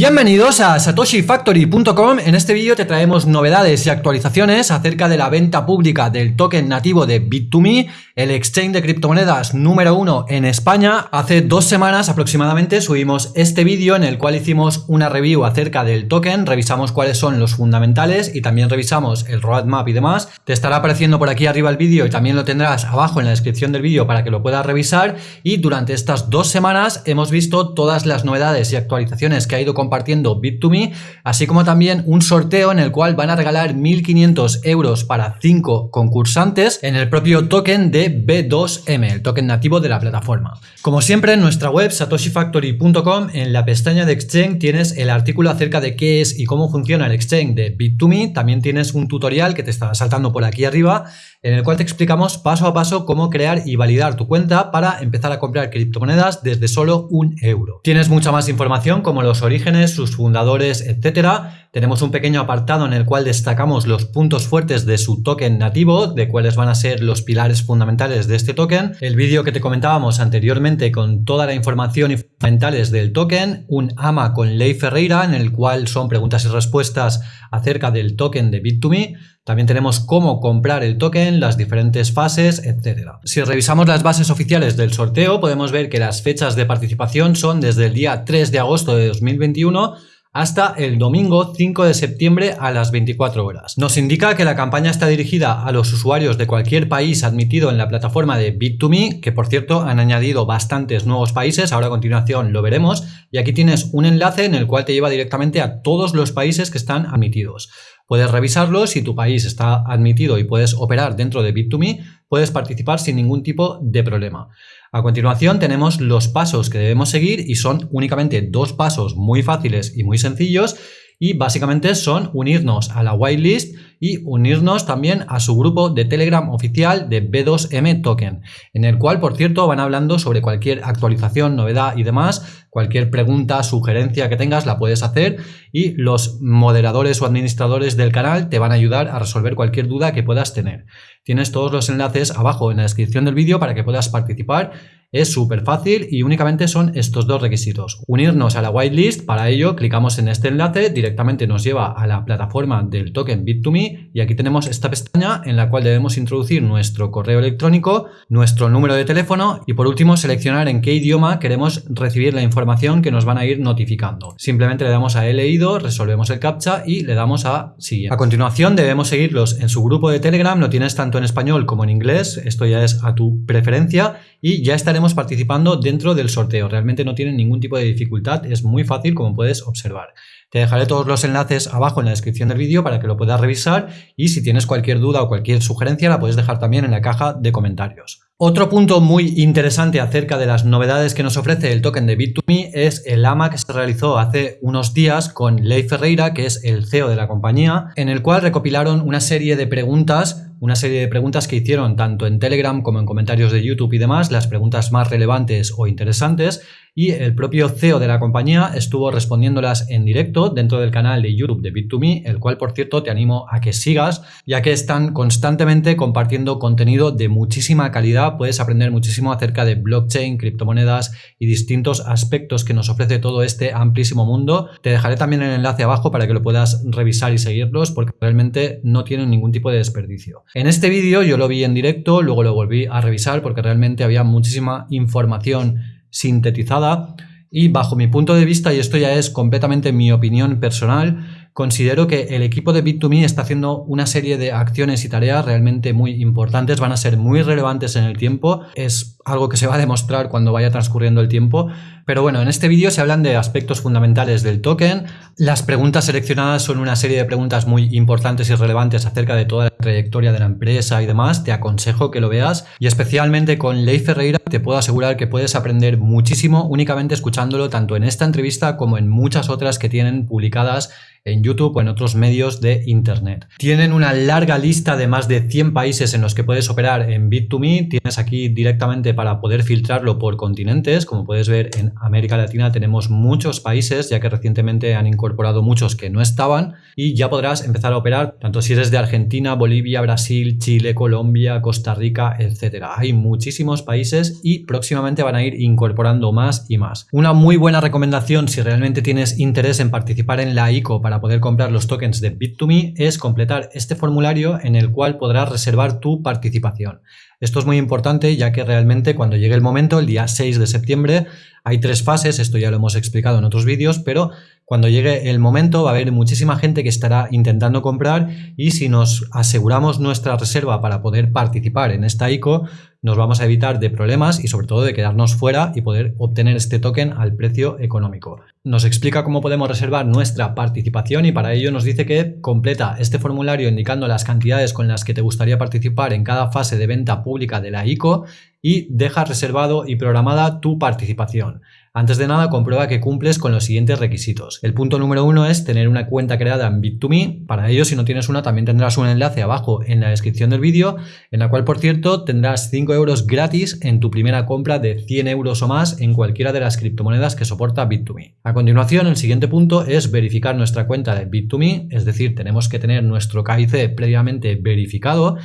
Bienvenidos a satoshifactory.com. En este vídeo te traemos novedades y actualizaciones acerca de la venta pública del token nativo de Bit2Me, el exchange de criptomonedas número uno en España. Hace dos semanas aproximadamente subimos este vídeo en el cual hicimos una review acerca del token, revisamos cuáles son los fundamentales y también revisamos el roadmap y demás. Te estará apareciendo por aquí arriba el vídeo y también lo tendrás abajo en la descripción del vídeo para que lo puedas revisar. Y durante estas dos semanas hemos visto todas las novedades y actualizaciones que ha ido compartiendo Bit2Me, así como también un sorteo en el cual van a regalar 1.500 euros para 5 concursantes en el propio token de B2M, el token nativo de la plataforma. Como siempre en nuestra web satoshifactory.com en la pestaña de Exchange tienes el artículo acerca de qué es y cómo funciona el Exchange de Bit2Me, también tienes un tutorial que te está saltando por aquí arriba en el cual te explicamos paso a paso cómo crear y validar tu cuenta para empezar a comprar criptomonedas desde solo un euro. Tienes mucha más información como los orígenes, sus fundadores, etcétera. Tenemos un pequeño apartado en el cual destacamos los puntos fuertes de su token nativo, de cuáles van a ser los pilares fundamentales de este token. El vídeo que te comentábamos anteriormente con toda la información y fundamentales del token, un AMA con Ley Ferreira en el cual son preguntas y respuestas acerca del token de Bit2Me también tenemos cómo comprar el token, las diferentes fases, etc. Si revisamos las bases oficiales del sorteo, podemos ver que las fechas de participación son desde el día 3 de agosto de 2021 hasta el domingo 5 de septiembre a las 24 horas. Nos indica que la campaña está dirigida a los usuarios de cualquier país admitido en la plataforma de Bit2Me, que por cierto han añadido bastantes nuevos países, ahora a continuación lo veremos, y aquí tienes un enlace en el cual te lleva directamente a todos los países que están admitidos. Puedes revisarlo, si tu país está admitido y puedes operar dentro de Bit2Me, puedes participar sin ningún tipo de problema. A continuación tenemos los pasos que debemos seguir y son únicamente dos pasos muy fáciles y muy sencillos y básicamente son unirnos a la whitelist y unirnos también a su grupo de Telegram oficial de B2M Token, en el cual, por cierto, van hablando sobre cualquier actualización, novedad y demás, cualquier pregunta, sugerencia que tengas la puedes hacer y los moderadores o administradores del canal te van a ayudar a resolver cualquier duda que puedas tener. Tienes todos los enlaces abajo en la descripción del vídeo para que puedas participar es súper fácil y únicamente son estos dos requisitos. Unirnos a la whitelist, para ello clicamos en este enlace, directamente nos lleva a la plataforma del token Bit2Me y aquí tenemos esta pestaña en la cual debemos introducir nuestro correo electrónico, nuestro número de teléfono y por último seleccionar en qué idioma queremos recibir la información que nos van a ir notificando. Simplemente le damos a he leído, resolvemos el captcha y le damos a siguiente. A continuación debemos seguirlos en su grupo de Telegram, lo tienes tanto en español como en inglés, esto ya es a tu preferencia y ya estaremos participando dentro del sorteo. Realmente no tienen ningún tipo de dificultad, es muy fácil como puedes observar. Te dejaré todos los enlaces abajo en la descripción del vídeo para que lo puedas revisar y si tienes cualquier duda o cualquier sugerencia la puedes dejar también en la caja de comentarios. Otro punto muy interesante acerca de las novedades que nos ofrece el token de Bit2Me es el AMA que se realizó hace unos días con Ley Ferreira, que es el CEO de la compañía, en el cual recopilaron una serie de preguntas una serie de preguntas que hicieron tanto en Telegram como en comentarios de YouTube y demás, las preguntas más relevantes o interesantes, y el propio CEO de la compañía estuvo respondiéndolas en directo dentro del canal de YouTube de Bit2Me, el cual por cierto te animo a que sigas, ya que están constantemente compartiendo contenido de muchísima calidad, puedes aprender muchísimo acerca de blockchain, criptomonedas y distintos aspectos que nos ofrece todo este amplísimo mundo. Te dejaré también el enlace abajo para que lo puedas revisar y seguirlos porque realmente no tienen ningún tipo de desperdicio. En este vídeo yo lo vi en directo, luego lo volví a revisar porque realmente había muchísima información sintetizada y bajo mi punto de vista, y esto ya es completamente mi opinión personal, considero que el equipo de Bit2Me está haciendo una serie de acciones y tareas realmente muy importantes, van a ser muy relevantes en el tiempo, es algo que se va a demostrar cuando vaya transcurriendo el tiempo, pero bueno, en este vídeo se hablan de aspectos fundamentales del token, las preguntas seleccionadas son una serie de preguntas muy importantes y relevantes acerca de toda la trayectoria de la empresa y demás, te aconsejo que lo veas y especialmente con Ley Ferreira te puedo asegurar que puedes aprender muchísimo únicamente escuchándolo tanto en esta entrevista como en muchas otras que tienen publicadas en YouTube o en otros medios de Internet. Tienen una larga lista de más de 100 países en los que puedes operar en Bit2Me. Tienes aquí directamente para poder filtrarlo por continentes. Como puedes ver, en América Latina tenemos muchos países, ya que recientemente han incorporado muchos que no estaban, y ya podrás empezar a operar tanto si eres de Argentina, Bolivia, Brasil, Chile, Colombia, Costa Rica, etcétera. Hay muchísimos países y próximamente van a ir incorporando más y más. Una muy buena recomendación si realmente tienes interés en participar en la ICO para poder comprar los tokens de Bit2Me es completar este formulario en el cual podrás reservar tu participación. Esto es muy importante ya que realmente cuando llegue el momento, el día 6 de septiembre, hay tres fases, esto ya lo hemos explicado en otros vídeos, pero cuando llegue el momento va a haber muchísima gente que estará intentando comprar y si nos aseguramos nuestra reserva para poder participar en esta ICO, nos vamos a evitar de problemas y sobre todo de quedarnos fuera y poder obtener este token al precio económico. Nos explica cómo podemos reservar nuestra participación y para ello nos dice que completa este formulario indicando las cantidades con las que te gustaría participar en cada fase de venta pública de la ICO y deja reservado y programada tu participación. Antes de nada, comprueba que cumples con los siguientes requisitos. El punto número uno es tener una cuenta creada en Bit2Me. Para ello, si no tienes una, también tendrás un enlace abajo en la descripción del vídeo, en la cual, por cierto, tendrás 5 euros gratis en tu primera compra de 100 euros o más en cualquiera de las criptomonedas que soporta Bit2Me. A continuación, el siguiente punto es verificar nuestra cuenta de Bit2Me, es decir, tenemos que tener nuestro KIC previamente verificado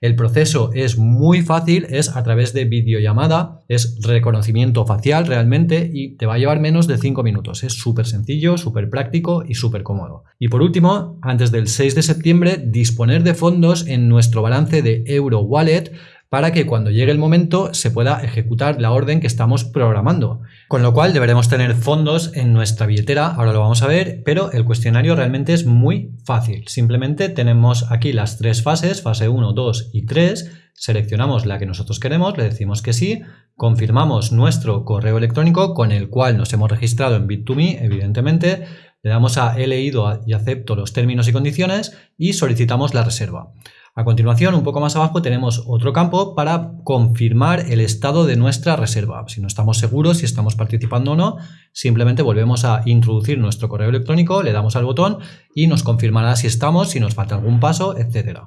el proceso es muy fácil, es a través de videollamada, es reconocimiento facial realmente y te va a llevar menos de 5 minutos. Es súper sencillo, súper práctico y súper cómodo. Y por último, antes del 6 de septiembre, disponer de fondos en nuestro balance de Euro Wallet para que cuando llegue el momento se pueda ejecutar la orden que estamos programando. Con lo cual deberemos tener fondos en nuestra billetera, ahora lo vamos a ver, pero el cuestionario realmente es muy fácil. Simplemente tenemos aquí las tres fases, fase 1, 2 y 3, seleccionamos la que nosotros queremos, le decimos que sí, confirmamos nuestro correo electrónico con el cual nos hemos registrado en Bit2Me, evidentemente, le damos a he leído y acepto los términos y condiciones y solicitamos la reserva. A continuación, un poco más abajo, tenemos otro campo para confirmar el estado de nuestra reserva. Si no estamos seguros si estamos participando o no, simplemente volvemos a introducir nuestro correo electrónico, le damos al botón y nos confirmará si estamos, si nos falta algún paso, etc.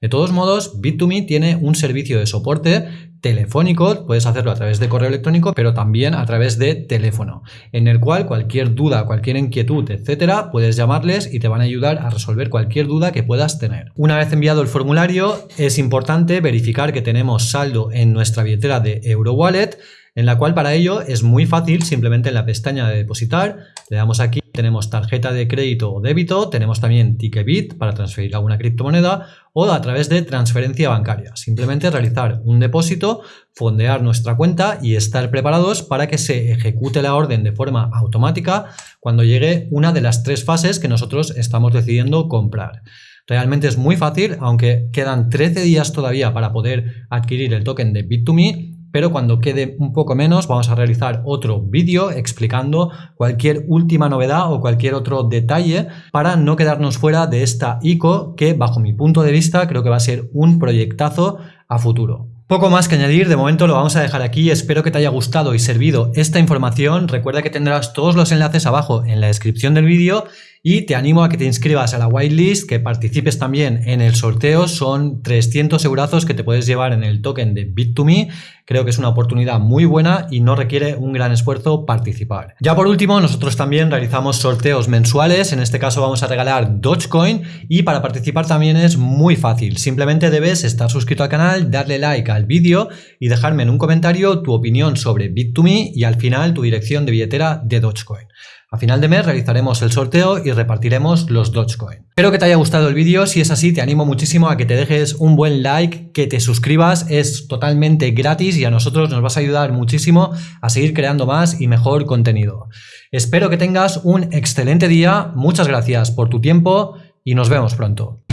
De todos modos, Bit2Me tiene un servicio de soporte telefónico, puedes hacerlo a través de correo electrónico, pero también a través de teléfono, en el cual cualquier duda, cualquier inquietud, etcétera, puedes llamarles y te van a ayudar a resolver cualquier duda que puedas tener. Una vez enviado el formulario, es importante verificar que tenemos saldo en nuestra billetera de EuroWallet, en la cual para ello es muy fácil, simplemente en la pestaña de depositar, le damos aquí, tenemos tarjeta de crédito o débito, tenemos también Ticketbit para transferir alguna criptomoneda o a través de transferencia bancaria. Simplemente realizar un depósito, fondear nuestra cuenta y estar preparados para que se ejecute la orden de forma automática cuando llegue una de las tres fases que nosotros estamos decidiendo comprar. Realmente es muy fácil, aunque quedan 13 días todavía para poder adquirir el token de Bit2Me, pero cuando quede un poco menos vamos a realizar otro vídeo explicando cualquier última novedad o cualquier otro detalle para no quedarnos fuera de esta ICO que bajo mi punto de vista creo que va a ser un proyectazo a futuro. Poco más que añadir, de momento lo vamos a dejar aquí, espero que te haya gustado y servido esta información, recuerda que tendrás todos los enlaces abajo en la descripción del vídeo y te animo a que te inscribas a la whitelist, que participes también en el sorteo. Son 300 eurazos que te puedes llevar en el token de Bit2Me. Creo que es una oportunidad muy buena y no requiere un gran esfuerzo participar. Ya por último, nosotros también realizamos sorteos mensuales. En este caso vamos a regalar Dogecoin y para participar también es muy fácil. Simplemente debes estar suscrito al canal, darle like al vídeo y dejarme en un comentario tu opinión sobre Bit2Me y al final tu dirección de billetera de Dogecoin. A final de mes realizaremos el sorteo y repartiremos los Dogecoin. Espero que te haya gustado el vídeo, si es así te animo muchísimo a que te dejes un buen like, que te suscribas, es totalmente gratis y a nosotros nos vas a ayudar muchísimo a seguir creando más y mejor contenido. Espero que tengas un excelente día, muchas gracias por tu tiempo y nos vemos pronto.